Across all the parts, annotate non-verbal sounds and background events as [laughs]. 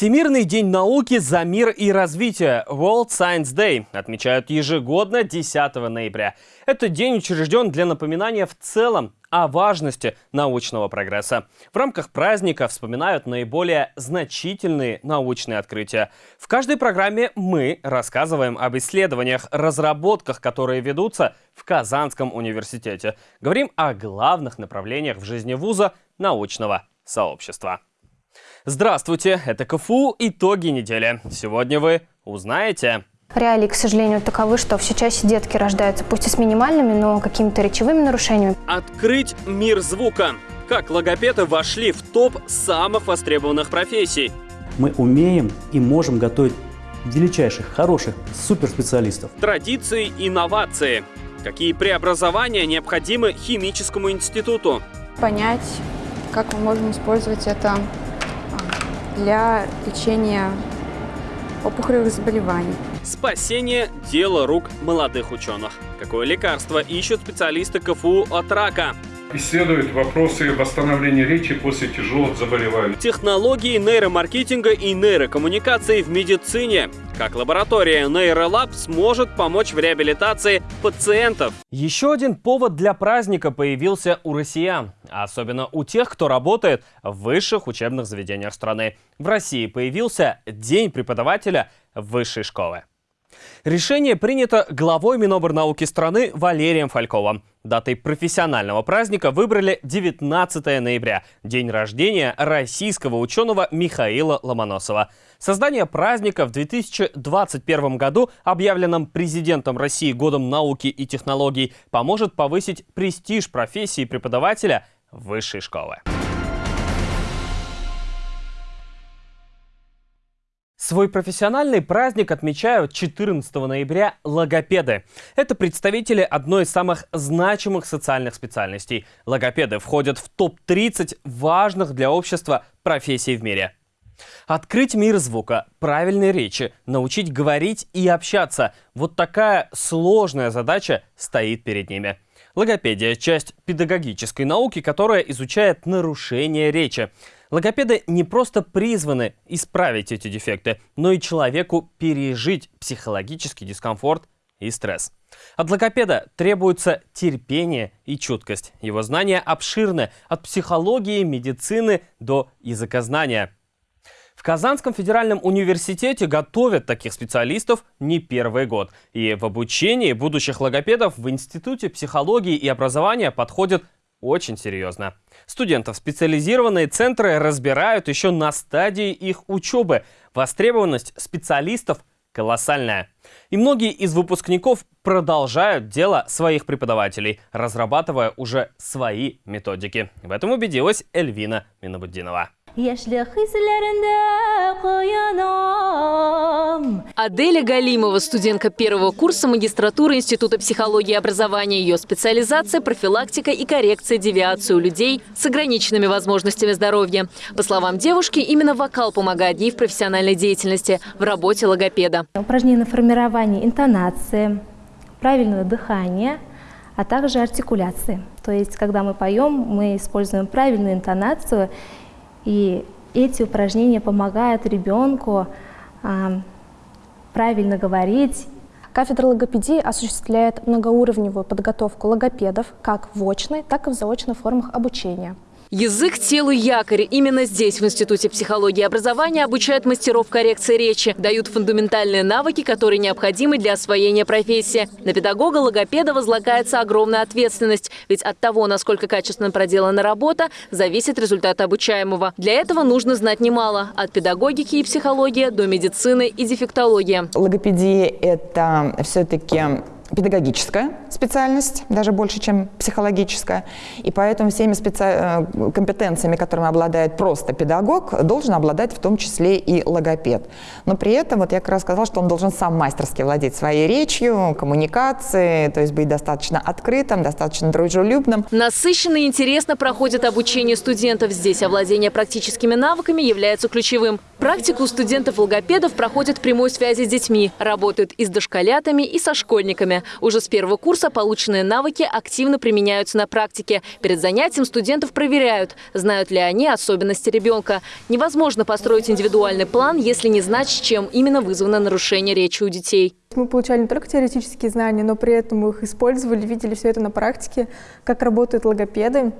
Всемирный день науки за мир и развитие World Science Day отмечают ежегодно 10 ноября. Этот день учрежден для напоминания в целом о важности научного прогресса. В рамках праздника вспоминают наиболее значительные научные открытия. В каждой программе мы рассказываем об исследованиях, разработках, которые ведутся в Казанском университете. Говорим о главных направлениях в жизни вуза научного сообщества. Здравствуйте, это КФУ «Итоги недели». Сегодня вы узнаете... Реалии, к сожалению, таковы, что все чаще детки рождаются пусть и с минимальными, но какими-то речевыми нарушениями. Открыть мир звука. Как логопеды вошли в топ самых востребованных профессий. Мы умеем и можем готовить величайших, хороших, суперспециалистов. Традиции, инновации. Какие преобразования необходимы химическому институту? Понять, как мы можем использовать это для лечения опухолевых заболеваний. Спасение – дело рук молодых ученых. Какое лекарство ищут специалисты КФУ от рака? Исследует вопросы восстановления речи после тяжелых заболеваний. Технологии нейромаркетинга и нейрокоммуникации в медицине. Как лаборатория Нейролаб сможет помочь в реабилитации пациентов. Еще один повод для праздника появился у россиян. Особенно у тех, кто работает в высших учебных заведениях страны. В России появился День преподавателя высшей школы. Решение принято главой Миноборнауки страны Валерием Фальковым. Датой профессионального праздника выбрали 19 ноября, день рождения российского ученого Михаила Ломоносова. Создание праздника в 2021 году, объявленном президентом России Годом науки и технологий, поможет повысить престиж профессии преподавателя высшей школы. Свой профессиональный праздник отмечают 14 ноября логопеды. Это представители одной из самых значимых социальных специальностей. Логопеды входят в топ-30 важных для общества профессий в мире. Открыть мир звука, правильной речи, научить говорить и общаться – вот такая сложная задача стоит перед ними. Логопедия – часть педагогической науки, которая изучает нарушение речи. Логопеды не просто призваны исправить эти дефекты, но и человеку пережить психологический дискомфорт и стресс. От логопеда требуется терпение и чуткость. Его знания обширны от психологии, медицины до языкознания. В Казанском федеральном университете готовят таких специалистов не первый год. И в обучении будущих логопедов в Институте психологии и образования подходят очень серьезно. Студентов специализированные центры разбирают еще на стадии их учебы. Востребованность специалистов колоссальная. И многие из выпускников продолжают дело своих преподавателей, разрабатывая уже свои методики. В этом убедилась Эльвина Минобуддинова. Аделя Галимова, студентка первого курса магистратуры Института психологии и образования. Ее специализация – профилактика и коррекция девиации у людей с ограниченными возможностями здоровья. По словам девушки, именно вокал помогает ей в профессиональной деятельности, в работе логопеда. Упражнения на формирование интонации, правильного дыхания, а также артикуляции. То есть, когда мы поем, мы используем правильную интонацию – и эти упражнения помогают ребенку а, правильно говорить. Кафедра логопедии осуществляет многоуровневую подготовку логопедов как в очной, так и в заочной формах обучения. Язык, телу, якорь. Именно здесь, в Институте психологии и образования, обучают мастеров коррекции речи, дают фундаментальные навыки, которые необходимы для освоения профессии. На педагога-логопеда возлагается огромная ответственность, ведь от того, насколько качественно проделана работа, зависит результат обучаемого. Для этого нужно знать немало – от педагогики и психологии до медицины и дефектологии. Логопедия – это все-таки педагогическая специальность, даже больше, чем психологическая. И поэтому всеми специ... Э, компетенциями, которыми обладает просто педагог, должен обладать в том числе и логопед. Но при этом, вот я как раз сказала, что он должен сам мастерски владеть своей речью, коммуникацией, то есть быть достаточно открытым, достаточно дружелюбным. Насыщенно и интересно проходит обучение студентов. Здесь овладение практическими навыками является ключевым. Практику студентов-логопедов проходят в прямой связи с детьми, работают и с дошколятами, и со школьниками. Уже с первого курса полученные навыки активно применяются на практике. Перед занятием студентов проверяют, знают ли они особенности ребенка. Невозможно построить индивидуальный план, если не знать, чем именно вызвано нарушение речи у детей. Мы получали не только теоретические знания, но при этом их использовали, видели все это на практике, как работают логопеды.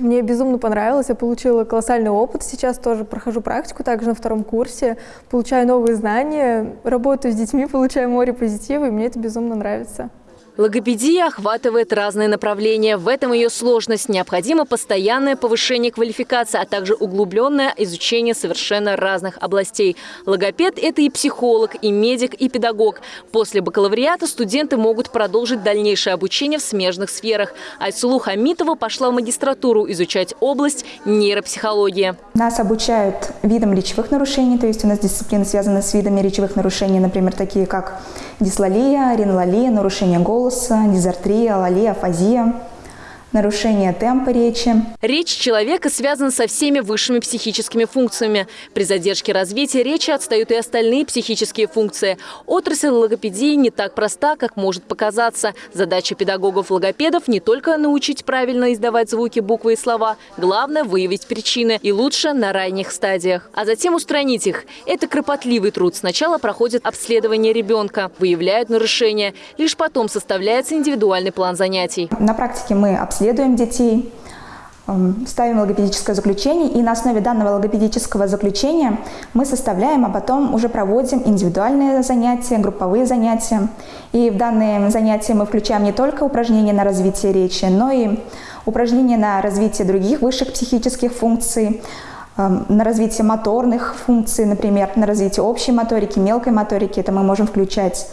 Мне безумно понравилось, я получила колоссальный опыт, сейчас тоже прохожу практику, также на втором курсе, получаю новые знания, работаю с детьми, [laughs] получаю море позитива, и мне это безумно нравится. Логопедия охватывает разные направления. В этом ее сложность. Необходимо постоянное повышение квалификации, а также углубленное изучение совершенно разных областей. Логопед – это и психолог, и медик, и педагог. После бакалавриата студенты могут продолжить дальнейшее обучение в смежных сферах. Айсулу Хамитова пошла в магистратуру изучать область нейропсихологии. Нас обучают видам речевых нарушений, то есть у нас дисциплины связаны с видами речевых нарушений, например, такие как дислалия, ринолалия, нарушение голоса, голоса, дизартрия, алалия, афазия нарушение темпа речи. Речь человека связана со всеми высшими психическими функциями. При задержке развития речи отстают и остальные психические функции. Отрасль логопедии не так проста, как может показаться. Задача педагогов-логопедов не только научить правильно издавать звуки, буквы и слова. Главное – выявить причины. И лучше на ранних стадиях. А затем устранить их. Это кропотливый труд. Сначала проходит обследование ребенка, выявляют нарушения. Лишь потом составляется индивидуальный план занятий. На практике мы обследуем обследуем детей, эм, ставим логопедическое заключение, и на основе данного логопедического заключения мы составляем, а потом уже проводим индивидуальные занятия, групповые занятия. И в данные занятия мы включаем не только упражнения на развитие речи, но и упражнения на развитие других высших психических функций, эм, на развитие моторных функций, например, на развитие общей моторики, мелкой моторики. Это мы можем включать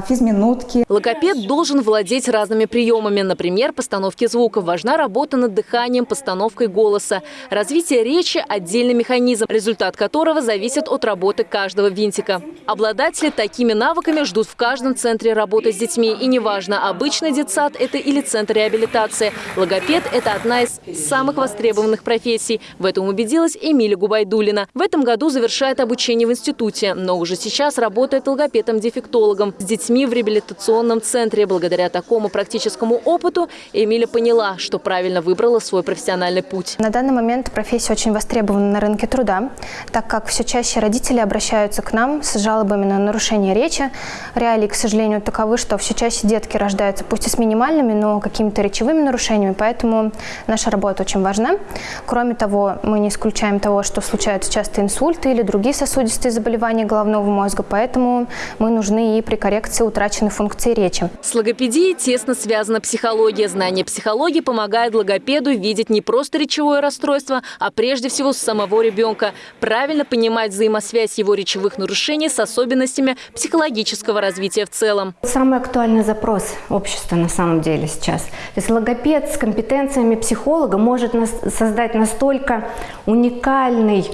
физминутки. Логопед должен владеть разными приемами, например, постановки звука. Важна работа над дыханием, постановкой голоса. Развитие речи – отдельный механизм, результат которого зависит от работы каждого винтика. Обладатели такими навыками ждут в каждом центре работы с детьми. И неважно, обычный детсад – это или центр реабилитации. Логопед – это одна из самых востребованных профессий. В этом убедилась Эмилия Губайдулина. В этом году завершает обучение в институте, но уже сейчас работает логопедом-дефектологом. С детьми в реабилитационном центре. Благодаря такому практическому опыту Эмиля поняла, что правильно выбрала свой профессиональный путь. На данный момент профессия очень востребована на рынке труда, так как все чаще родители обращаются к нам с жалобами на нарушение речи. Реалии, к сожалению, таковы, что все чаще детки рождаются пусть и с минимальными, но какими-то речевыми нарушениями, поэтому наша работа очень важна. Кроме того, мы не исключаем того, что случаются часто инсульты или другие сосудистые заболевания головного мозга, поэтому мы нужны и при коррекции коррекции утраченной функции речи. С логопедией тесно связана психология. Знание психологии помогает логопеду видеть не просто речевое расстройство, а прежде всего с самого ребенка. Правильно понимать взаимосвязь его речевых нарушений с особенностями психологического развития в целом. Самый актуальный запрос общества на самом деле сейчас. То есть логопед с компетенциями психолога может создать настолько уникальный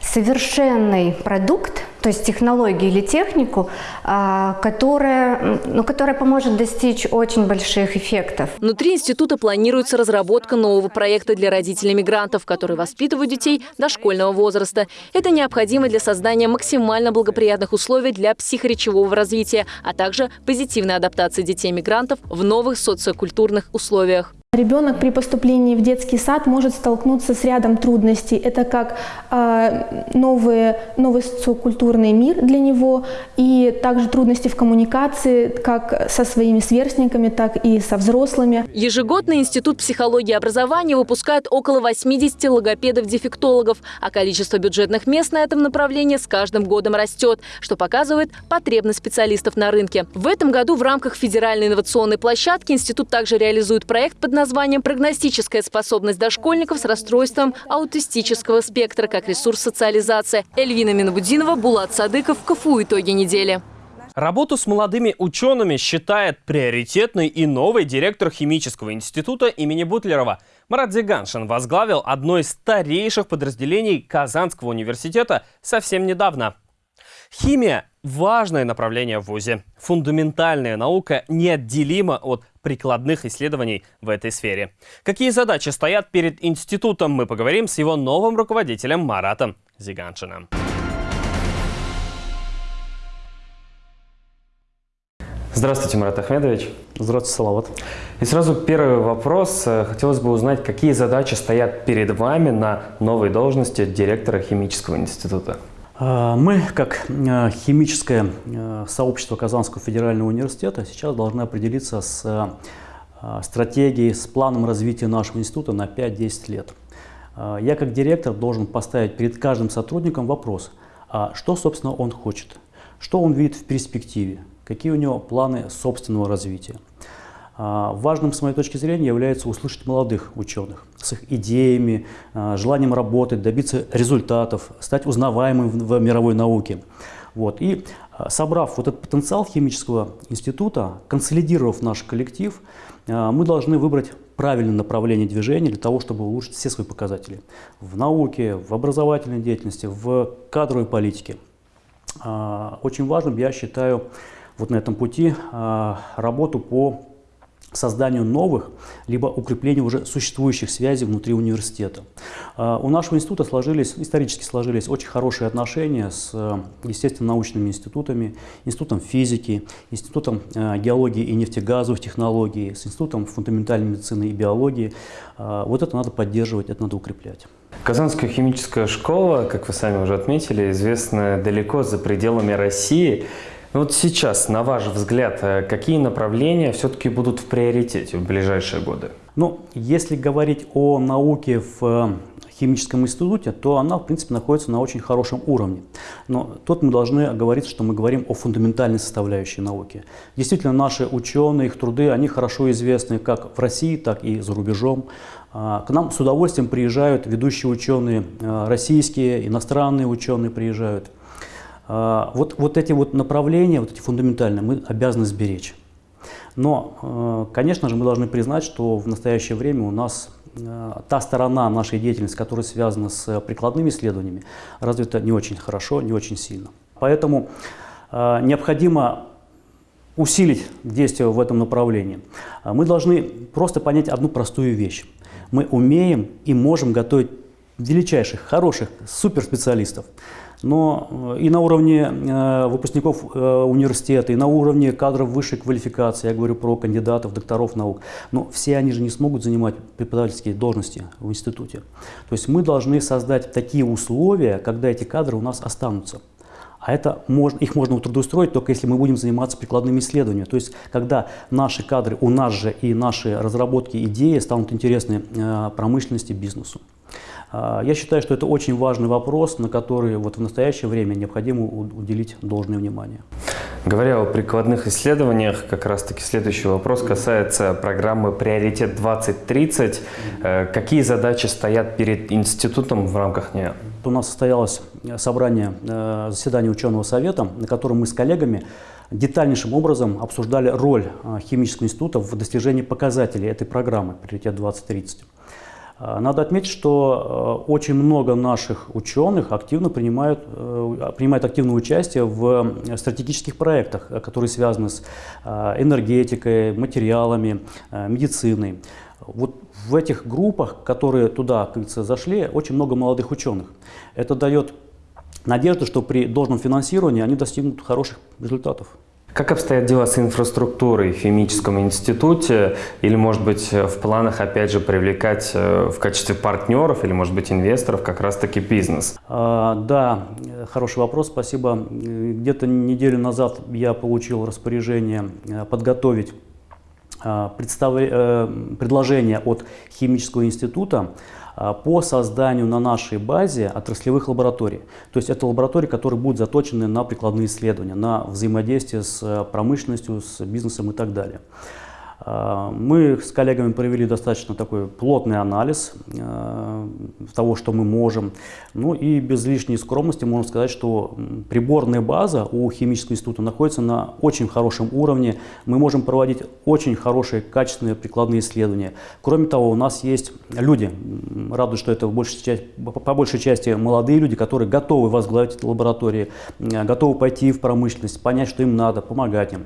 совершенный продукт, то есть технологию или технику, а, которая, ну, которая поможет достичь очень больших эффектов. Внутри института планируется разработка нового проекта для родителей мигрантов, которые воспитывают детей дошкольного возраста. Это необходимо для создания максимально благоприятных условий для психоречевого развития, а также позитивной адаптации детей-мигрантов в новых социокультурных условиях. Ребенок при поступлении в детский сад может столкнуться с рядом трудностей. Это как э, новый, новый социокультурный мир для него и также трудности в коммуникации как со своими сверстниками, так и со взрослыми. Ежегодно Институт психологии и образования выпускает около 80 логопедов-дефектологов, а количество бюджетных мест на этом направлении с каждым годом растет, что показывает потребность специалистов на рынке. В этом году в рамках федеральной инновационной площадки институт также реализует проект под названием «Прогностическая способность дошкольников с расстройством аутистического спектра как ресурс социализации». Эльвина Минобудинова, Булат Садыков, КФУ «Итоги недели». Работу с молодыми учеными считает приоритетной и новый директор химического института имени Бутлерова. Марат Зиганшин возглавил одно из старейших подразделений Казанского университета совсем недавно. Химия – важное направление в ВУЗе. Фундаментальная наука неотделима от прикладных исследований в этой сфере. Какие задачи стоят перед институтом, мы поговорим с его новым руководителем Маратом Зиганшиным. Здравствуйте, Марат Ахмедович. Здравствуйте, Салават. И сразу первый вопрос. Хотелось бы узнать, какие задачи стоят перед вами на новой должности директора химического института? А, мы, как э, химическое э, сообщество Казанского федерального университета, сейчас должны определиться с э, стратегией, с планом развития нашего института на 5-10 лет. А, я, как директор, должен поставить перед каждым сотрудником вопрос, а что, собственно, он хочет, что он видит в перспективе, какие у него планы собственного развития. А, важным, с моей точки зрения, является услышать молодых ученых с их идеями, а, желанием работать, добиться результатов, стать узнаваемым в мировой науке. Вот. И а, собрав вот этот потенциал химического института, консолидировав наш коллектив, мы должны выбрать правильное направление движения для того, чтобы улучшить все свои показатели в науке, в образовательной деятельности, в кадровой политике. Очень важным я считаю вот на этом пути работу по созданию новых, либо укреплению уже существующих связей внутри университета. А, у нашего института сложились, исторически сложились очень хорошие отношения с естественно-научными институтами, институтом физики, институтом э, геологии и нефтегазовых технологий, с институтом фундаментальной медицины и биологии. А, вот это надо поддерживать, это надо укреплять. Казанская химическая школа, как вы сами уже отметили, известна далеко за пределами России. Вот сейчас, на ваш взгляд, э, какие направления все-таки будут в приоритете в ближайшие годы? Ну, если говорить о науке в э, химическом институте, то она, в принципе, находится на очень хорошем уровне. Но тут мы должны говорить, что мы говорим о фундаментальной составляющей науки. Действительно, наши ученые, их труды, они хорошо известны как в России, так и за рубежом. А, к нам с удовольствием приезжают ведущие ученые, э, российские, иностранные ученые приезжают. А, вот, вот эти вот направления, вот эти фундаментальные, мы обязаны сберечь. Но, э, конечно же, мы должны признать, что в настоящее время у нас э, та сторона нашей деятельности, которая связана с прикладными исследованиями, развита не очень хорошо, не очень сильно. Поэтому э, необходимо усилить действия в этом направлении. Мы должны просто понять одну простую вещь. Мы умеем и можем готовить величайших, хороших суперспециалистов но э, и на уровне э, выпускников э, университета, и на уровне кадров высшей квалификации, я говорю про кандидатов, докторов наук, но все они же не смогут занимать преподавательские должности в институте. То есть мы должны создать такие условия, когда эти кадры у нас останутся. А это можно, их можно трудоустроить только если мы будем заниматься прикладными исследованиями. То есть, когда наши кадры, у нас же и наши разработки, идеи станут интересны промышленности, бизнесу. А, я считаю, что это очень важный вопрос, на который вот в настоящее время необходимо уделить должное внимание. Говоря о прикладных исследованиях, как раз таки следующий вопрос касается программы «Приоритет 2030». Э, какие задачи стоят перед институтом в рамках нее? У нас состоялось собрание, э, заседание ученого совета, на котором мы с коллегами детальнейшим образом обсуждали роль э, химического института в достижении показателей этой программы «Приоритет 2030». А, надо отметить, что э, очень много наших ученых активно принимают, э, принимают активное участие в э, стратегических проектах, которые связаны с энергетикой, материалами, медициной. Вот в этих группах, которые туда, как говорится, зашли, очень много молодых ученых. Это дает надежду, что при должном финансировании они достигнут хороших результатов. Как обстоят дела с инфраструктурой в химическом институте? Или, может быть, в планах, опять же, привлекать э, в качестве партнеров или, может быть, инвесторов как раз-таки бизнес? А, да, хороший вопрос, спасибо. Где-то неделю назад я получил распоряжение э, подготовить э, представ... предложение от химического института а, по созданию на нашей базе отраслевых лабораторий. То есть это лаборатории, которые будут заточены на прикладные исследования, на взаимодействие с э, промышленностью, с бизнесом и так далее. А, мы с коллегами провели достаточно такой плотный анализ э, того, что мы можем. Ну и без лишней скромности можно сказать, что приборная база у химического института находится на очень хорошем уровне. Мы можем проводить очень хорошие, качественные прикладные исследования. Кроме того, у нас есть люди, радует, что это в большей части, по большей части молодые люди, которые готовы возглавить лаборатории, э, готовы пойти в промышленность, понять, что им надо, помогать им.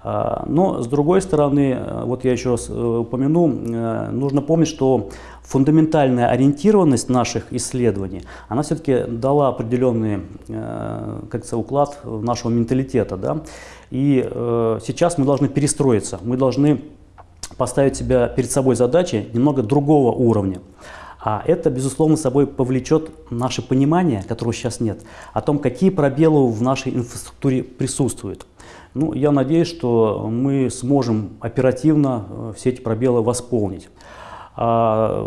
А, но, с другой стороны, э, вот я еще раз э, упомяну, э, нужно помнить, что фундаментальная ориентированность наших исследований, она все-таки дала определенный как уклад нашего менталитета. Да? И сейчас мы должны перестроиться, мы должны поставить себя перед собой задачи немного другого уровня. А это, безусловно, собой повлечет наше понимание, которого сейчас нет, о том, какие пробелы в нашей инфраструктуре присутствуют. Ну, я надеюсь, что мы сможем оперативно э, все эти пробелы восполнить. А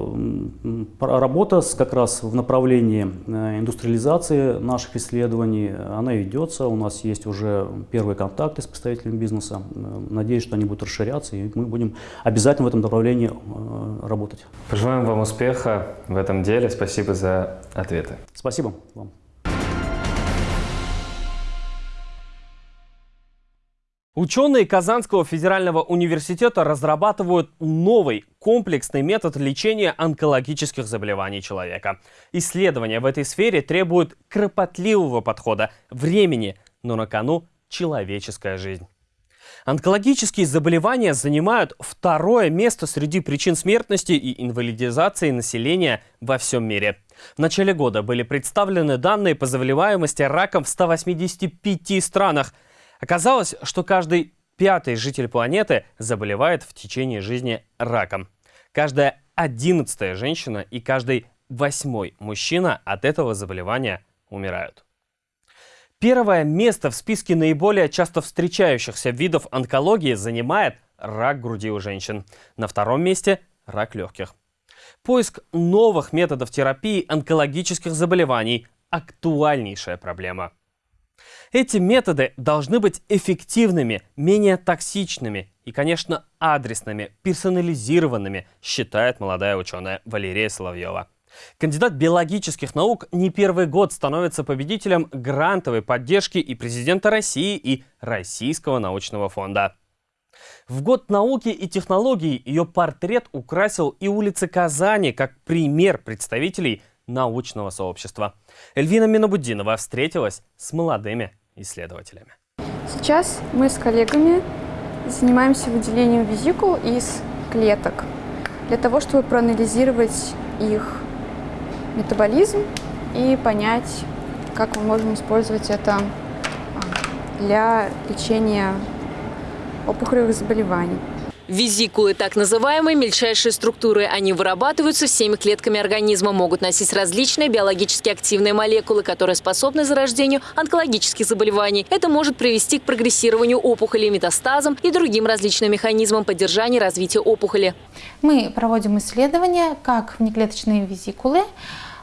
работа как раз в направлении э, индустриализации наших исследований, она ведется. У нас есть уже первые контакты с представителями бизнеса. Надеюсь, что они будут расширяться, и мы будем обязательно в этом направлении э, работать. Пожелаем вам успеха в этом деле. Спасибо за ответы. Спасибо вам. Ученые Казанского федерального университета разрабатывают новый комплексный метод лечения онкологических заболеваний человека. Исследования в этой сфере требуют кропотливого подхода, времени, но на кону человеческая жизнь. Онкологические заболевания занимают второе место среди причин смертности и инвалидизации населения во всем мире. В начале года были представлены данные по заболеваемости раком в 185 странах – Оказалось, что каждый пятый житель планеты заболевает в течение жизни раком. Каждая одиннадцатая женщина и каждый восьмой мужчина от этого заболевания умирают. Первое место в списке наиболее часто встречающихся видов онкологии занимает рак груди у женщин. На втором месте – рак легких. Поиск новых методов терапии онкологических заболеваний – актуальнейшая проблема – эти методы должны быть эффективными, менее токсичными и, конечно, адресными, персонализированными, считает молодая ученая Валерия Соловьева. Кандидат биологических наук не первый год становится победителем грантовой поддержки и президента России, и Российского научного фонда. В год науки и технологий ее портрет украсил и улицы Казани как пример представителей научного сообщества. Эльвина Минобудинова встретилась с молодыми исследователями. Сейчас мы с коллегами занимаемся выделением визикул из клеток для того, чтобы проанализировать их метаболизм и понять, как мы можем использовать это а, для лечения опухолевых заболеваний. Визикулы, так называемые мельчайшие структуры. Они вырабатываются всеми клетками организма, могут носить различные биологически активные молекулы, которые способны зарождению онкологических заболеваний. Это может привести к прогрессированию опухоли, метастазам и другим различным механизмам поддержания развития опухоли. Мы проводим исследования, как внеклеточные визикулы,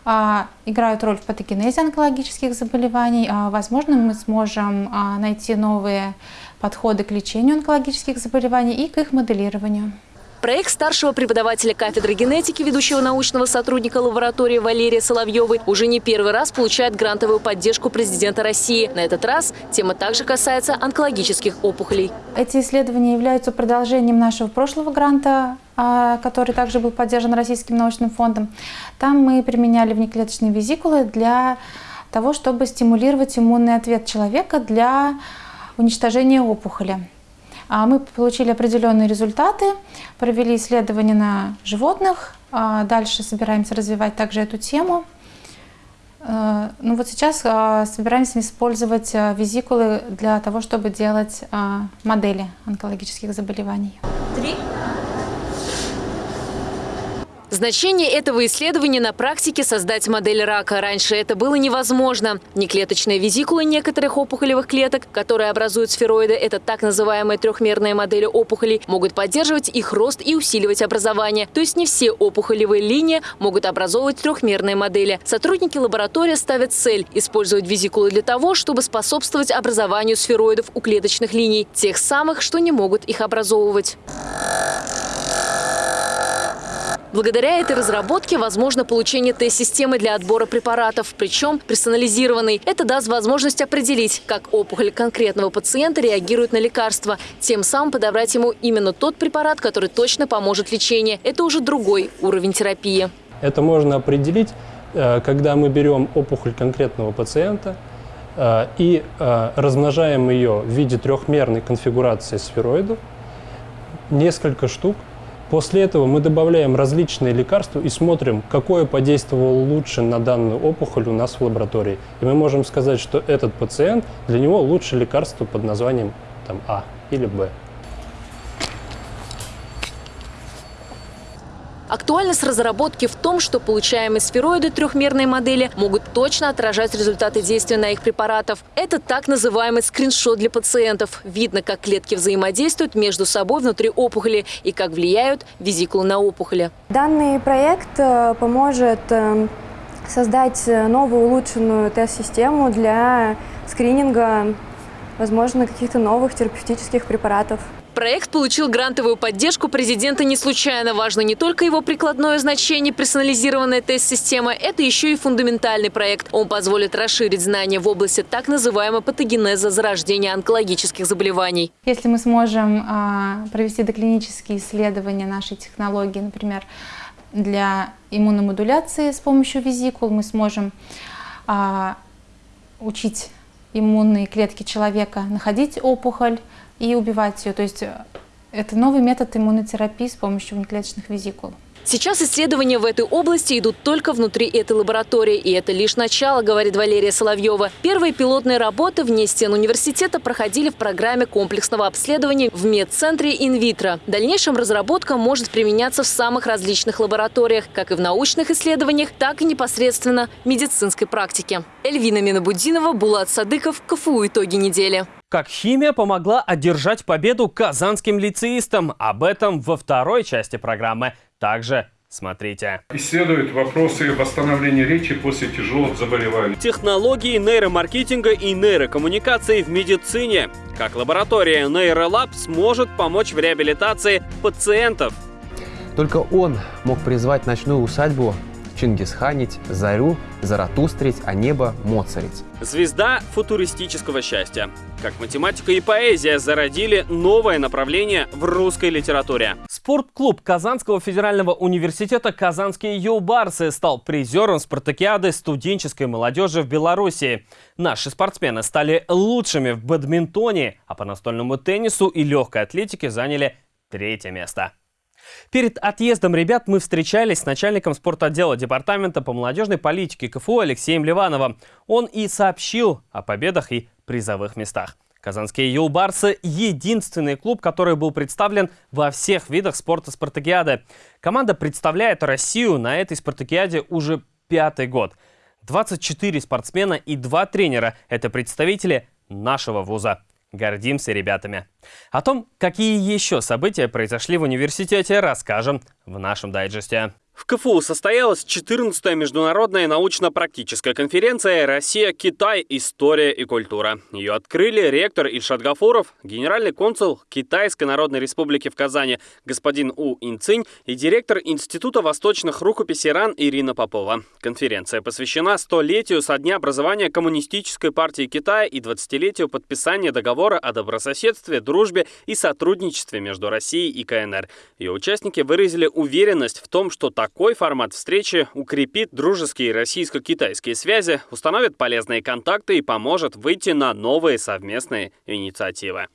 а, играют роль в патогенезе онкологических заболеваний. А, возможно, мы сможем а, найти новые подходы к лечению онкологических заболеваний и к их моделированию. Проект старшего преподавателя кафедры генетики, ведущего научного сотрудника лаборатории Валерия Соловьевой, уже не первый раз получает грантовую поддержку президента России. На этот раз тема также касается онкологических опухолей. Эти исследования являются продолжением нашего прошлого гранта, а, который также был поддержан Российским научным фондом. Там мы применяли внеклеточные визикулы для того, чтобы стимулировать иммунный ответ человека для уничтожения опухоли. А мы получили определенные результаты, провели исследования на животных, а дальше собираемся развивать также эту тему. Э, ну вот сейчас а, собираемся использовать визикулы для того, чтобы делать модели онкологических заболеваний. Три. Значение этого исследования на практике создать модель рака. Раньше это было невозможно. Неклеточные визикулы некоторых опухолевых клеток, которые образуют сфероиды, это так называемые трехмерные модели опухолей, могут поддерживать их рост и усиливать образование. То есть не все опухолевые линии могут образовывать трехмерные модели. Сотрудники лаборатории ставят цель – использовать визикулы для того, чтобы способствовать образованию сфероидов у клеточных линий, тех самых, что не могут их образовывать. Благодаря этой разработке возможно получение тест-системы для отбора препаратов, причем персонализированной. Это даст возможность определить, как опухоль конкретного пациента реагирует на лекарства, тем самым подобрать ему именно тот препарат, который точно поможет лечению. Это уже другой уровень терапии. Это можно определить, э, когда мы берем опухоль конкретного пациента э, и э, размножаем ее в виде трехмерной конфигурации сфероидов, несколько штук, После этого мы добавляем различные лекарства и смотрим, какое подействовало лучше на данную опухоль у нас в лаборатории. И мы можем сказать, что этот пациент, для него лучше лекарство под названием там А или Б. Актуальность разработки в том, что получаемые сфероиды трехмерной модели могут точно отражать результаты действия на их препаратов. Это так называемый скриншот для пациентов. Видно, как клетки взаимодействуют между собой внутри опухоли и как влияют визикулы на опухоли. Данный проект э, поможет э, создать новую улучшенную тест-систему для скрининга, возможно, каких-то новых терапевтических препаратов. Проект получил грантовую поддержку президента не случайно. Важно не только его прикладное значение, персонализированная тест-система, это еще и фундаментальный проект. Он позволит расширить знания в области так называемого патогенеза зарождения онкологических заболеваний. Если мы сможем а, провести доклинические исследования нашей технологии, например, для иммуномодуляции с помощью визикул, мы сможем а, учить иммунные клетки человека находить опухоль, и убивать ее. То есть э, это новый метод иммунотерапии с помощью внеклеточных визикул. Сейчас исследования в этой области идут только внутри этой лаборатории. И это лишь начало, говорит Валерия Соловьева. Первые пилотные работы вне стен университета проходили в программе комплексного обследования в медцентре инвитро. В дальнейшем разработка может применяться в самых различных лабораториях, как и в научных исследованиях, так и непосредственно в медицинской практике. Эльвина Минобудинова, Булат Садыков, КФУ «Итоги недели». Как химия помогла одержать победу казанским лицеистам. Об этом во второй части программы. Также Смотрите. Исследует вопросы восстановления речи после тяжелых заболеваний. Технологии нейромаркетинга и нейрокоммуникации в медицине. Как лаборатория Нейролаб сможет помочь в реабилитации пациентов. Только он мог призвать ночную усадьбу Чингисханить, Зарю, Заратустрить, а небо Моцарить. Звезда футуристического счастья. Как математика и поэзия зародили новое направление в русской литературе. Спортклуб Казанского федерального университета «Казанские юлбарсы» стал призером спартакиады студенческой молодежи в Беларуси. Наши спортсмены стали лучшими в бадминтоне, а по настольному теннису и легкой атлетике заняли третье место. Перед отъездом ребят мы встречались с начальником спортотдела Департамента по молодежной политике КФУ Алексеем Ливановым. Он и сообщил о победах и призовых местах. Казанские юлбарсы – единственный клуб, который был представлен во всех видах спорта спартакиады. Команда представляет Россию на этой спартакиаде уже пятый год. 24 спортсмена и два тренера – это представители нашего вуза. Гордимся ребятами. О том, какие еще события произошли в университете, расскажем в нашем дайджесте. В КФУ состоялась 14-я международная научно-практическая конференция «Россия-Китай. История и культура». Ее открыли ректор Ильшат Гафуров, генеральный консул Китайской Народной Республики в Казани господин У Инцинь и директор Института восточных рукописей РАН Ирина Попова. Конференция посвящена столетию со дня образования Коммунистической партии Китая и 20-летию подписания договора о добрососедстве, дружбе и сотрудничестве между Россией и КНР. Ее участники выразили уверенность в том, что так такой формат встречи укрепит дружеские российско-китайские связи, установит полезные контакты и поможет выйти на новые совместные инициативы.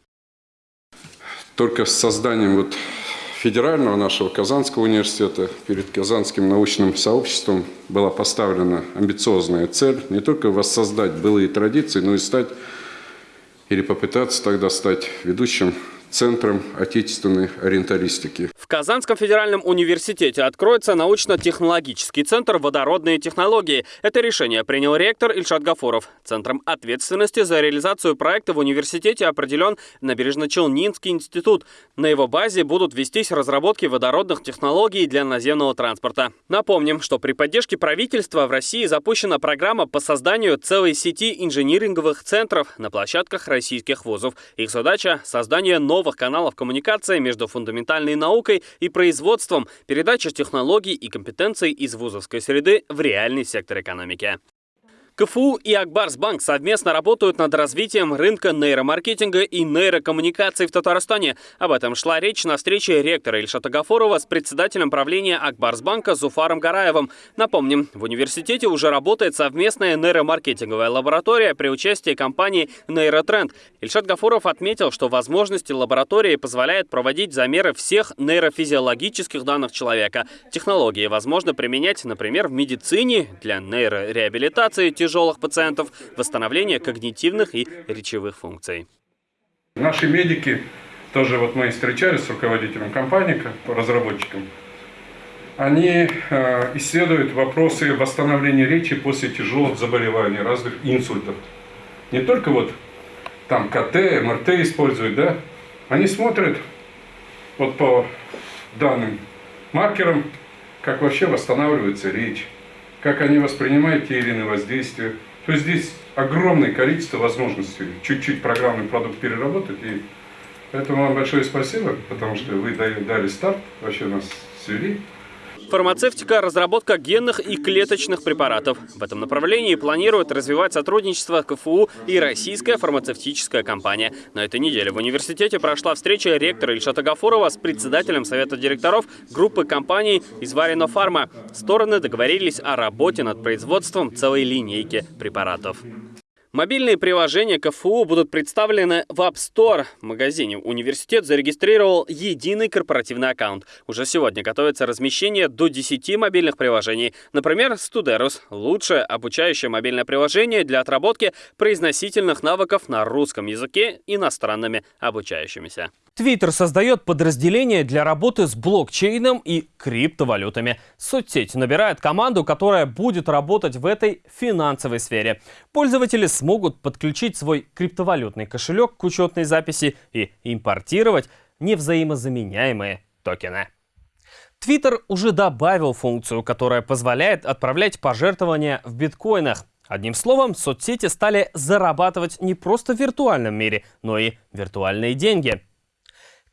Только с созданием вот федерального нашего Казанского университета перед Казанским научным сообществом была поставлена амбициозная цель не только воссоздать былые традиции, но и стать или попытаться тогда стать ведущим Центром отечественной ориенталистики. В Казанском федеральном университете откроется научно-технологический центр водородные технологии. Это решение принял ректор Ильшат Гафуров. Центром ответственности за реализацию проекта в университете определен Набережно-Челнинский институт. На его базе будут вестись разработки водородных технологий для наземного транспорта. Напомним, что при поддержке правительства в России запущена программа по созданию целой сети инжиниринговых центров на площадках российских вузов. Их задача – создание новых новых каналов коммуникации между фундаментальной наукой и производством, передача технологий и компетенций из вузовской среды в реальный сектор экономики. КФУ и Акбарсбанк совместно работают над развитием рынка нейромаркетинга и нейрокоммуникаций в Татарстане. Об этом шла речь на встрече ректора Ильшата Гафорова с председателем правления Акбарсбанка Зуфаром Гараевым. Напомним, в университете уже работает совместная нейромаркетинговая лаборатория при участии компании Нейротренд. Ильшат Гафуров отметил, что возможности лаборатории позволяют проводить замеры всех нейрофизиологических данных человека. Технологии возможно применять, например, в медицине для нейрореабилитации, тяжелых пациентов, восстановление когнитивных и речевых функций. Наши медики, тоже вот мы встречались с руководителем компании, по разработчикам, они э, исследуют вопросы восстановления речи после тяжелых заболеваний, разных инсультов. Не только вот там КТ, МРТ используют, да, они смотрят вот по данным маркерам, как вообще восстанавливается речь, как они воспринимают те или иные воздействия. То есть здесь огромное количество возможностей чуть-чуть программный продукт переработать. И поэтому вам большое спасибо, потому что вы дали старт, вообще нас свели. Фармацевтика – разработка генных и клеточных препаратов. В этом направлении планирует развивать сотрудничество КФУ и российская фармацевтическая компания. На этой неделе в университете прошла встреча ректора Ильшата Гафурова с председателем Совета директоров группы компаний из Варено Фарма. Стороны договорились о работе над производством целой линейки препаратов. Мобильные приложения КФУ будут представлены в App Store. В магазине университет зарегистрировал единый корпоративный аккаунт. Уже сегодня готовится размещение до 10 мобильных приложений. Например, Студерус – лучшее обучающее мобильное приложение для отработки произносительных навыков на русском языке иностранными обучающимися. Твиттер создает подразделение для работы с блокчейном и криптовалютами. Соцсеть набирает команду, которая будет работать в этой финансовой сфере. Пользователи смогут подключить свой криптовалютный кошелек к учетной записи и импортировать невзаимозаменяемые токены. Твиттер уже добавил функцию, которая позволяет отправлять пожертвования в биткоинах. Одним словом, соцсети стали зарабатывать не просто в виртуальном мире, но и виртуальные деньги.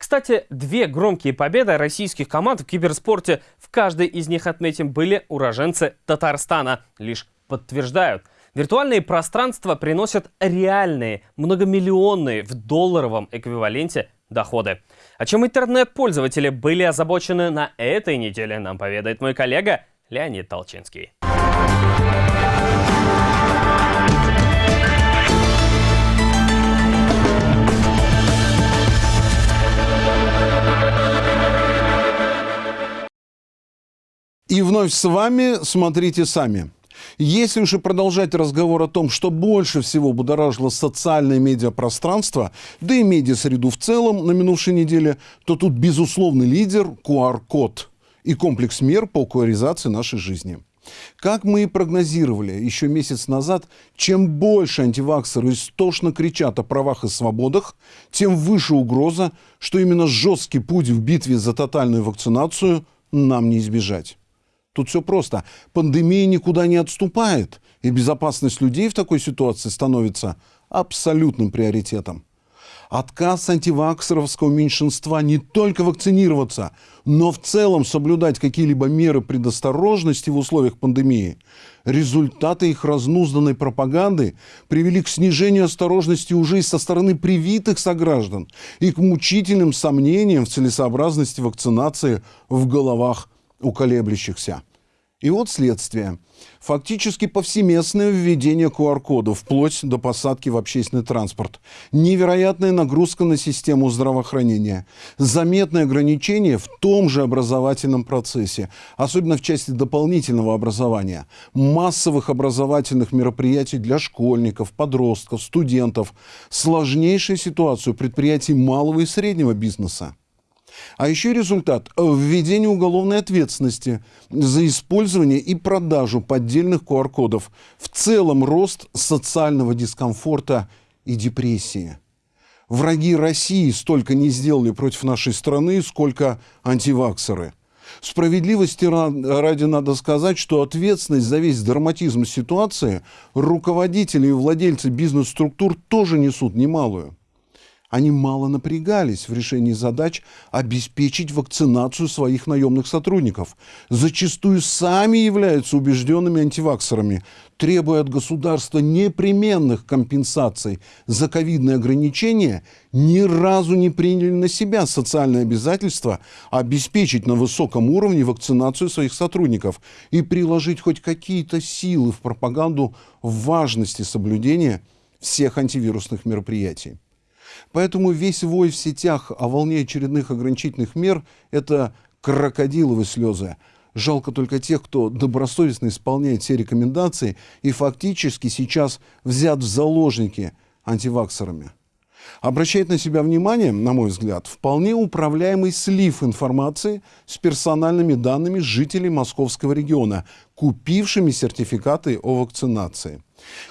Кстати, две громкие победы российских команд в киберспорте, в каждой из них, отметим, были уроженцы Татарстана, лишь подтверждают. Виртуальные пространства приносят реальные, многомиллионные в долларовом эквиваленте доходы. О чем интернет-пользователи были озабочены на этой неделе, нам поведает мой коллега Леонид Толчинский. И вновь с вами смотрите сами. Если уж и продолжать разговор о том, что больше всего будоражило социальное медиапространство, да и медиасреду в целом на минувшей неделе, то тут безусловный лидер QR-код и комплекс мер по QR нашей жизни. Как мы и прогнозировали еще месяц назад, чем больше антиваксеры истошно кричат о правах и свободах, тем выше угроза, что именно жесткий путь в битве за тотальную вакцинацию нам не избежать. Тут все просто. Пандемия никуда не отступает, и безопасность людей в такой ситуации становится абсолютным приоритетом. Отказ антиваксеровского меньшинства не только вакцинироваться, но в целом соблюдать какие-либо меры предосторожности в условиях пандемии, результаты их разнузданной пропаганды привели к снижению осторожности уже и со стороны привитых сограждан и к мучительным сомнениям в целесообразности вакцинации в головах у колеблющихся. И вот следствие. Фактически повсеместное введение QR-кодов, вплоть до посадки в общественный транспорт. Невероятная нагрузка на систему здравоохранения. Заметное ограничение в том же образовательном процессе, особенно в части дополнительного образования. Массовых образовательных мероприятий для школьников, подростков, студентов. Сложнейшая ситуация у предприятий малого и среднего бизнеса. А еще результат – введение уголовной ответственности за использование и продажу поддельных QR-кодов. В целом рост социального дискомфорта и депрессии. Враги России столько не сделали против нашей страны, сколько антиваксеры. Справедливости ради надо сказать, что ответственность за весь драматизм ситуации руководители и владельцы бизнес-структур тоже несут немалую. Они мало напрягались в решении задач обеспечить вакцинацию своих наемных сотрудников. Зачастую сами являются убежденными антиваксерами, требуя от государства непременных компенсаций за ковидные ограничения, ни разу не приняли на себя социальное обязательство обеспечить на высоком уровне вакцинацию своих сотрудников и приложить хоть какие-то силы в пропаганду важности соблюдения всех антивирусных мероприятий. Поэтому весь вой в сетях о волне очередных ограничительных мер – это крокодиловые слезы. Жалко только тех, кто добросовестно исполняет все рекомендации и фактически сейчас взят в заложники антиваксерами. Обращает на себя внимание, на мой взгляд, вполне управляемый слив информации с персональными данными жителей московского региона, купившими сертификаты о вакцинации.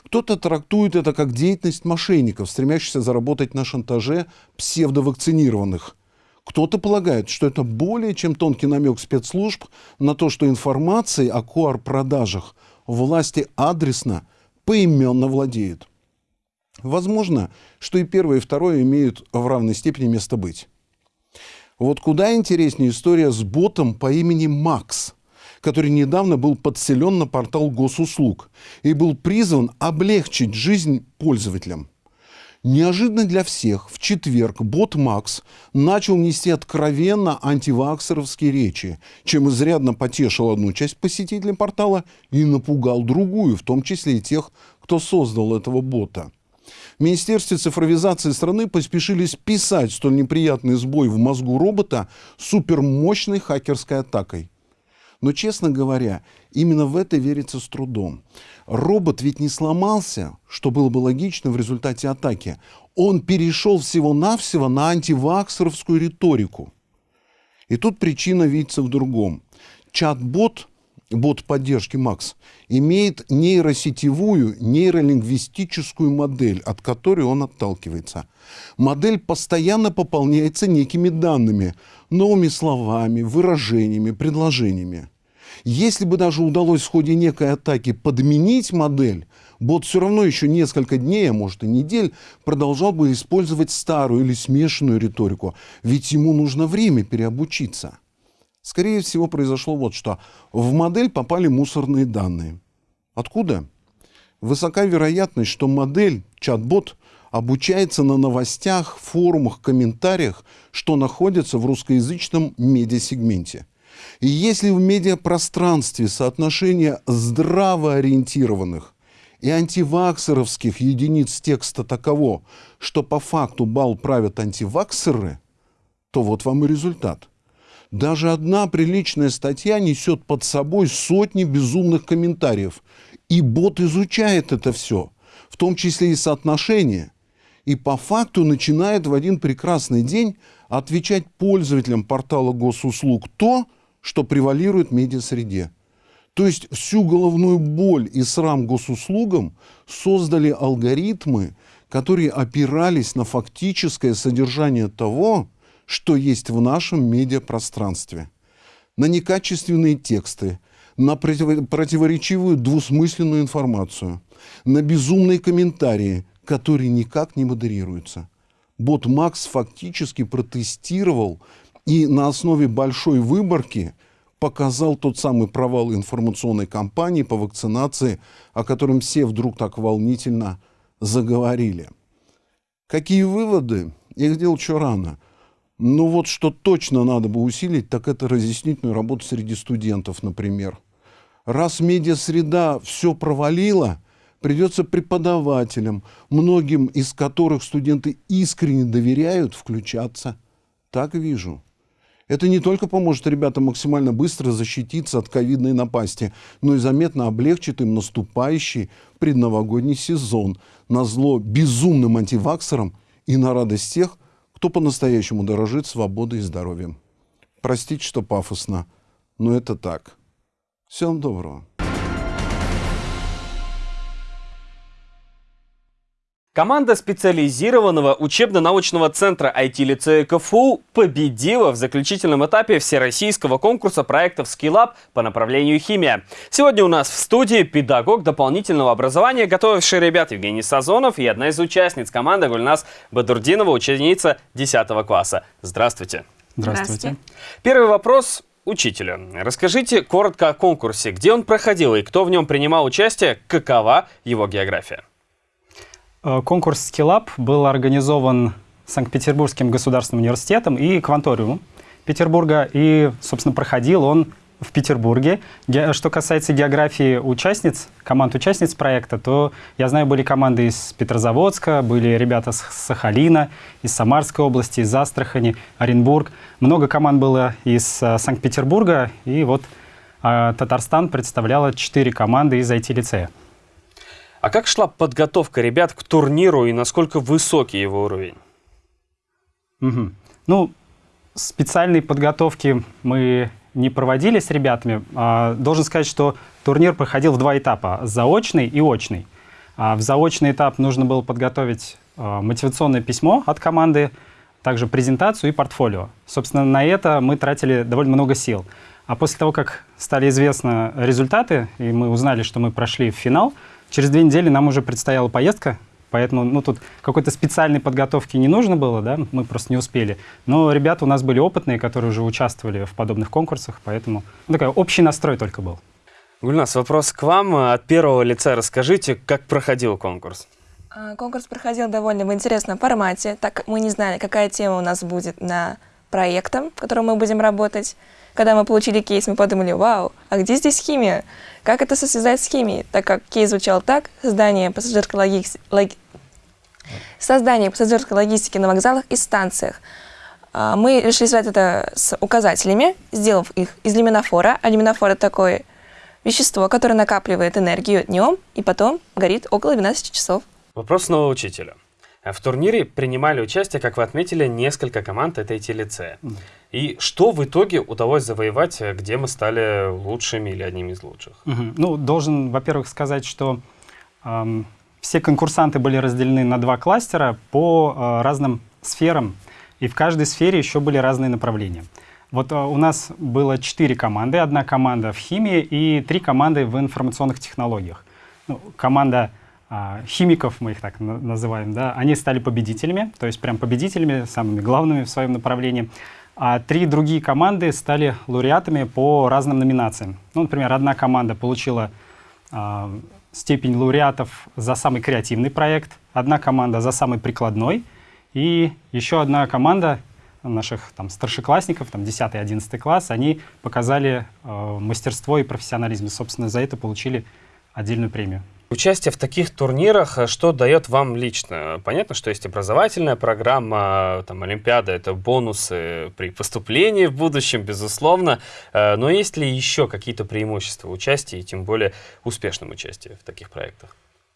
Кто-то трактует это как деятельность мошенников, стремящихся заработать на шантаже псевдовакцинированных. Кто-то полагает, что это более чем тонкий намек спецслужб на то, что информацией о QR-продажах власти адресно, поименно владеют. Возможно, что и первое, и второе имеют в равной степени место быть. Вот куда интереснее история с ботом по имени Макс, который недавно был подселен на портал госуслуг и был призван облегчить жизнь пользователям. Неожиданно для всех в четверг бот Макс начал нести откровенно антиваксеровские речи, чем изрядно потешил одну часть посетителей портала и напугал другую, в том числе и тех, кто создал этого бота. В Министерстве цифровизации страны поспешили списать столь неприятный сбой в мозгу робота супермощной хакерской атакой. Но, честно говоря, именно в это верится с трудом. Робот ведь не сломался, что было бы логично в результате атаки. Он перешел всего-навсего на антиваксеровскую риторику. И тут причина видится в другом. Чат-бот, бот поддержки Макс, имеет нейросетевую, нейролингвистическую модель, от которой он отталкивается. Модель постоянно пополняется некими данными, новыми словами, выражениями, предложениями. Если бы даже удалось в ходе некой атаки подменить модель, бот все равно еще несколько дней, а может и недель, продолжал бы использовать старую или смешанную риторику, ведь ему нужно время переобучиться. Скорее всего, произошло вот что. В модель попали мусорные данные. Откуда? Высока вероятность, что модель, чат-бот, обучается на новостях, форумах, комментариях, что находится в русскоязычном медиасегменте. И если в медиапространстве соотношение здравоориентированных и антиваксеровских единиц текста таково, что по факту бал правят антиваксеры, то вот вам и результат. Даже одна приличная статья несет под собой сотни безумных комментариев. И бот изучает это все, в том числе и соотношение. И по факту начинает в один прекрасный день отвечать пользователям портала госуслуг то, что превалирует в медиасреде. То есть всю головную боль и срам госуслугам создали алгоритмы, которые опирались на фактическое содержание того, что есть в нашем медиапространстве. На некачественные тексты, на противоречивую двусмысленную информацию, на безумные комментарии, которые никак не модерируются. Бот Макс фактически протестировал и на основе большой выборки показал тот самый провал информационной кампании по вакцинации, о котором все вдруг так волнительно заговорили. Какие выводы? Их делать еще рано. Но вот что точно надо бы усилить, так это разъяснительную работу среди студентов, например. Раз медиасреда все провалила, придется преподавателям, многим из которых студенты искренне доверяют, включаться. Так вижу. Это не только поможет ребятам максимально быстро защититься от ковидной напасти, но и заметно облегчит им наступающий предновогодний сезон на зло безумным антиваксерам и на радость тех, кто по-настоящему дорожит свободой и здоровьем. Простите, что пафосно, но это так. Всем доброго. Команда специализированного учебно-научного центра IT-лицея КФУ победила в заключительном этапе всероссийского конкурса проектов SkillUp по направлению химия. Сегодня у нас в студии педагог дополнительного образования, готовивший ребят Евгений Сазонов и одна из участниц команды Гульнас Бадурдинова, ученица 10 класса. Здравствуйте. Здравствуйте. Первый вопрос учителю. Расскажите коротко о конкурсе, где он проходил и кто в нем принимал участие, какова его география. Э, конкурс SkillUp был организован Санкт-Петербургским государственным университетом и Кванториумом Петербурга. И, собственно, проходил он в Петербурге. Что касается географии участниц, команд участниц проекта, то я знаю, были команды из Петрозаводска, были ребята с Сахалина, из Самарской области, из Астрахани, Оренбург. Много команд было из э, Санкт-Петербурга, и вот э, Татарстан представляла четыре команды из IT-лицея. А как шла подготовка ребят к турниру и насколько высокий его уровень? Угу. Ну, специальной подготовки мы не проводили с ребятами. А, должен сказать, что турнир проходил в два этапа – заочный и очный. А в заочный этап нужно было подготовить а, мотивационное письмо от команды, также презентацию и портфолио. Собственно, на это мы тратили довольно много сил. А после того, как стали известны результаты, и мы узнали, что мы прошли в финал, через две недели нам уже предстояла поездка Поэтому ну, тут какой-то специальной подготовки не нужно было, да, мы просто не успели. Но ребята у нас были опытные, которые уже участвовали в подобных конкурсах, поэтому ну, такой общий настрой только был. Гульнас, вопрос к вам. От первого лица расскажите, как проходил конкурс? А, конкурс проходил довольно в интересном формате, так как мы не знали, какая тема у нас будет на проектом, в котором мы будем работать. Когда мы получили кейс, мы подумали, вау, а где здесь химия? Как это связать с химией? Так как кейс звучал так, создание пассажирской, логи... лог... создание пассажирской логистики на вокзалах и станциях. А, мы решили связать это с указателями, сделав их из люминофора. А люминофор — это такое вещество, которое накапливает энергию днем и потом горит около 12 часов. Вопрос снова учителя. В турнире принимали участие, как вы отметили, несколько команд этой телеце. И что в итоге удалось завоевать, где мы стали лучшими или одними из лучших? Угу. Ну, должен, во-первых, сказать, что эм, все конкурсанты были разделены на два кластера по э, разным сферам, и в каждой сфере еще были разные направления. Вот э, у нас было четыре команды, одна команда в химии и три команды в информационных технологиях. Ну, команда э, химиков, мы их так на называем, да, они стали победителями, то есть прям победителями, самыми главными в своем направлении а три другие команды стали лауреатами по разным номинациям. Ну, например, одна команда получила э, степень лауреатов за самый креативный проект, одна команда за самый прикладной, и еще одна команда наших там, старшеклассников, там, 10-11 класс, они показали э, мастерство и профессионализм. И, собственно, за это получили отдельную премию. Участие в таких турнирах, э, что дает вам лично? Понятно, что есть образовательная программа, там, Олимпиада — это бонусы при поступлении в будущем, безусловно. Э, но есть ли еще какие-то преимущества участия, и тем более успешном участии в таких проектах?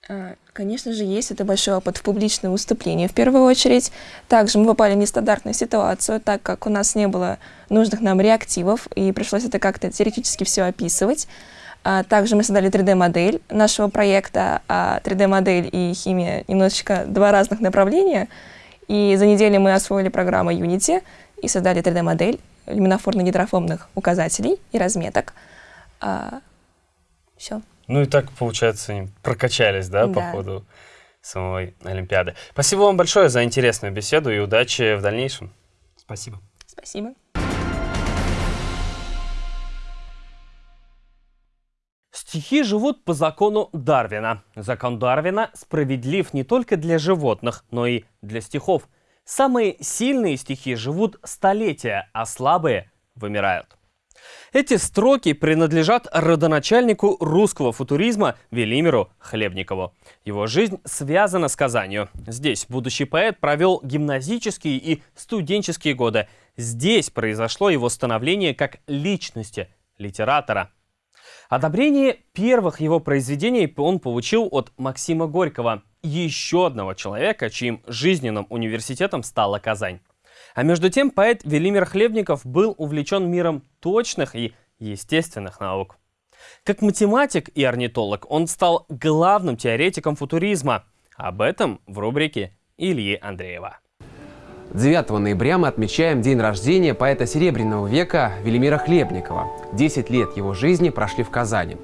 А, конечно же, есть это большой опыт в публичном выступлении в первую очередь. Также мы попали в нестандартную ситуацию, так как у нас не было нужных нам реактивов, и пришлось это как-то теоретически все описывать. А также мы создали 3D-модель нашего проекта, а 3D-модель и химия немножечко два разных направления. И за неделю мы освоили программу Unity и создали 3D-модель люминофорно-гидрофобных указателей и разметок. А, все. Ну и так, получается, прокачались, да, да, по ходу самой Олимпиады. Спасибо вам большое за интересную беседу и удачи в дальнейшем. Спасибо. Спасибо. Стихи живут по закону Дарвина. Закон Дарвина справедлив не только для животных, но и для стихов. Самые сильные стихи живут столетия, а слабые вымирают. Эти строки принадлежат родоначальнику русского футуризма Велимиру Хлебникову. Его жизнь связана с Казанью. Здесь будущий поэт провел гимназические и студенческие годы. Здесь произошло его становление как личности литератора. Одобрение первых его произведений он получил от Максима Горького, еще одного человека, чьим жизненным университетом стала Казань. А между тем поэт Велимир Хлебников был увлечен миром точных и естественных наук. Как математик и орнитолог он стал главным теоретиком футуризма. Об этом в рубрике Ильи Андреева. 9 ноября мы отмечаем день рождения поэта Серебряного века Велимира Хлебникова. 10 лет его жизни прошли в Казани.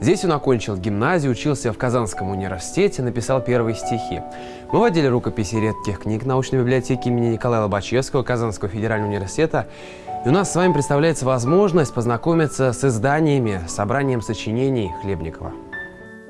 Здесь он окончил гимназию, учился в Казанском университете, написал первые стихи. Мы водили рукописи редких книг научной библиотеки имени Николая Лобачевского Казанского федерального университета. И у нас с вами представляется возможность познакомиться с изданиями, собранием сочинений Хлебникова.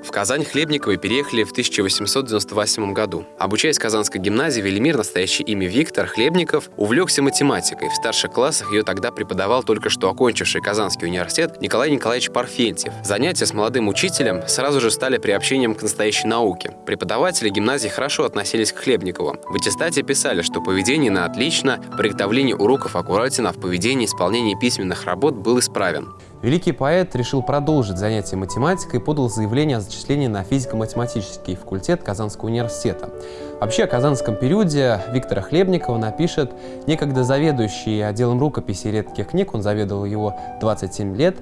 В Казань Хлебниковы переехали в 1898 году. Обучаясь в Казанской гимназии, Велимир, настоящее имя Виктор Хлебников, увлекся математикой. В старших классах ее тогда преподавал только что окончивший Казанский университет Николай Николаевич Парфентьев. Занятия с молодым учителем сразу же стали приобщением к настоящей науке. Преподаватели гимназии хорошо относились к Хлебникову. В аттестате писали, что поведение на отлично, приготовление уроков аккуратен, а в поведении исполнение письменных работ был исправен. Великий поэт решил продолжить занятия математикой и подал заявление о зачислении на физико-математический факультет Казанского университета. Вообще о казанском периоде Виктора Хлебникова напишет некогда заведующий отделом рукописи редких книг, он заведовал его 27 лет,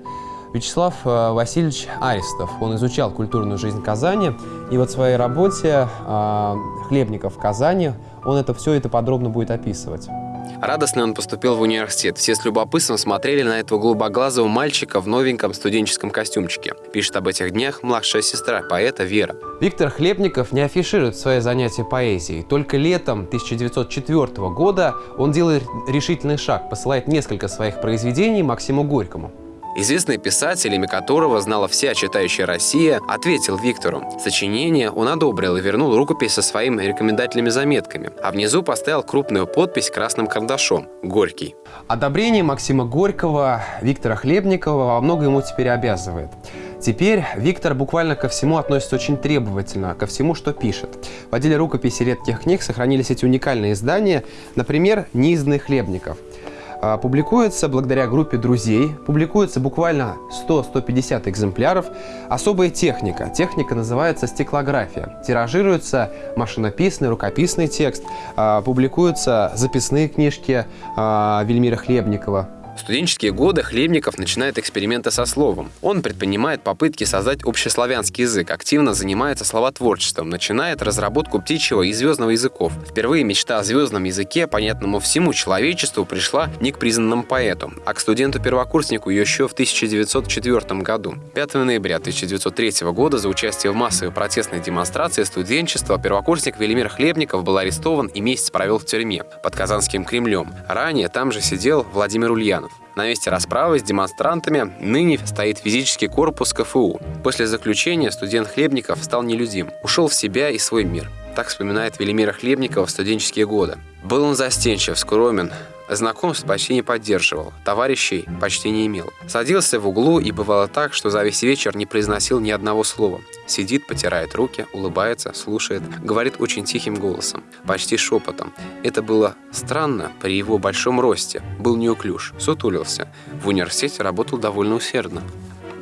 Вячеслав э, Васильевич Аристов. Он изучал культурную жизнь Казани, и вот в своей работе э, «Хлебников в Казани» он это все это подробно будет описывать. Радостный он поступил в университет. Все с любопытством смотрели на этого голубоглазого мальчика в новеньком студенческом костюмчике. Пишет об этих днях младшая сестра поэта Вера. Виктор Хлебников не афиширует свои занятия поэзией. Только летом 1904 года он делает решительный шаг, посылает несколько своих произведений Максиму Горькому. Известный писатель, имя которого знала вся читающая Россия, ответил Виктору. Сочинение он одобрил и вернул рукопись со своими рекомендательными заметками, а внизу поставил крупную подпись красным карандашом «Горький». Одобрение Максима Горького Виктора Хлебникова во многом ему теперь обязывает. Теперь Виктор буквально ко всему относится очень требовательно, ко всему, что пишет. В отделе рукописи редких книг сохранились эти уникальные издания, например, «Неизданный Хлебников». А, публикуется благодаря группе друзей, публикуется буквально 100-150 экземпляров. Особая техника. Техника называется стеклография. Тиражируется машинописный, рукописный текст, а, публикуются записные книжки а, Вельмира Хлебникова. В студенческие годы Хлебников начинает эксперименты со словом. Он предпринимает попытки создать общеславянский язык, активно занимается словотворчеством, начинает разработку птичьего и звездного языков. Впервые мечта о звездном языке, понятному всему человечеству, пришла не к признанному поэту, а к студенту-первокурснику еще в 1904 году. 5 ноября 1903 года за участие в массовой протестной демонстрации студенчества первокурсник Велимир Хлебников был арестован и месяц провел в тюрьме под Казанским Кремлем. Ранее там же сидел Владимир Ульян. На месте расправы с демонстрантами ныне стоит физический корпус КФУ. После заключения студент Хлебников стал нелюдим, ушел в себя и свой мир. Так вспоминает Велимира Хлебникова в студенческие годы. Был он застенчив, скромен, Знакомств почти не поддерживал, товарищей почти не имел. Садился в углу и бывало так, что за весь вечер не произносил ни одного слова. Сидит, потирает руки, улыбается, слушает, говорит очень тихим голосом, почти шепотом. Это было странно при его большом росте. Был неуклюж, сутулился. В университете работал довольно усердно.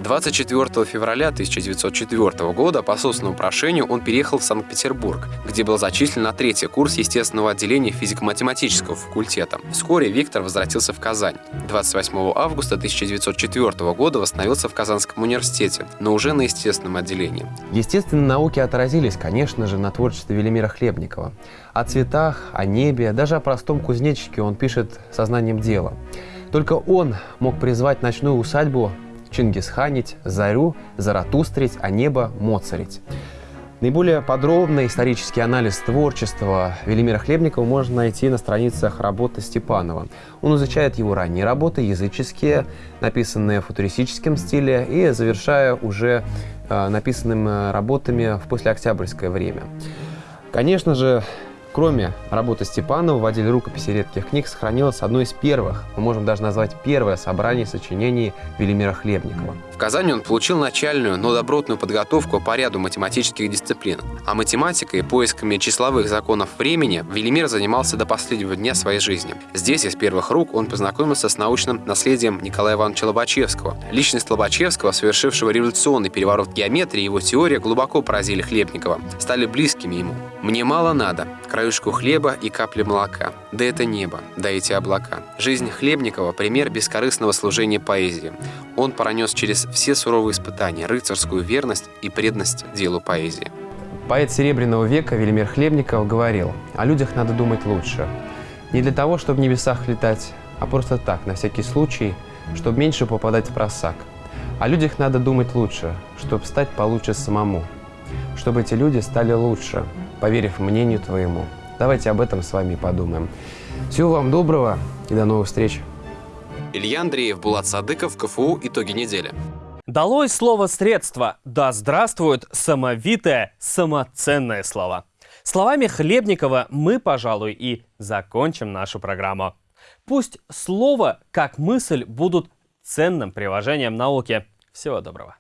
24 февраля 1904 года по собственному прошению он переехал в Санкт-Петербург, где был зачислен на третий курс естественного отделения физико-математического факультета. Вскоре Виктор возвратился в Казань. 28 августа 1904 года восстановился в Казанском университете, но уже на естественном отделении. Естественные науки отразились, конечно же, на творчестве Велимира Хлебникова. О цветах, о небе, даже о простом кузнечике он пишет сознанием дела. Только он мог призвать ночную усадьбу Чингисханить, Зарю, Заратустрить, а небо Моцарить. Наиболее подробный исторический анализ творчества Велимира Хлебникова можно найти на страницах работы Степанова. Он изучает его ранние работы, языческие, написанные в футуристическом стиле, и завершая уже э, написанными работами в послеоктябрьское время. Конечно же, Кроме работы Степанова в отделе рукописи редких книг сохранилось одно из первых, мы можем даже назвать первое собрание сочинений Велимира Хлебникова. Казани он получил начальную, но добротную подготовку по ряду математических дисциплин. А математикой и поисками числовых законов времени Велимир занимался до последнего дня своей жизни. Здесь из первых рук он познакомился с научным наследием Николая Ивановича Лобачевского. Личность Лобачевского, совершившего революционный переворот геометрии, его теория глубоко поразили Хлебникова, стали близкими ему. «Мне мало надо, краюшку хлеба и капли молока. Да это небо, да эти облака. Жизнь Хлебникова – пример бескорыстного служения поэзии. Он пронес через все суровые испытания рыцарскую верность и преданность делу поэзии. Поэт Серебряного века Велимир Хлебников говорил, о людях надо думать лучше. Не для того, чтобы в небесах летать, а просто так, на всякий случай, чтобы меньше попадать в просак. О людях надо думать лучше, чтобы стать получше самому. Чтобы эти люди стали лучше, поверив мнению твоему. Давайте об этом с вами подумаем. Всего вам доброго и до новых встреч. Илья Андреев, Булат Садыков, КФУ. Итоги недели. Долой слово «средство». Да здравствует самовитое, самоценное слово. Словами Хлебникова мы, пожалуй, и закончим нашу программу. Пусть слово, как мысль, будут ценным приложением науки. Всего доброго.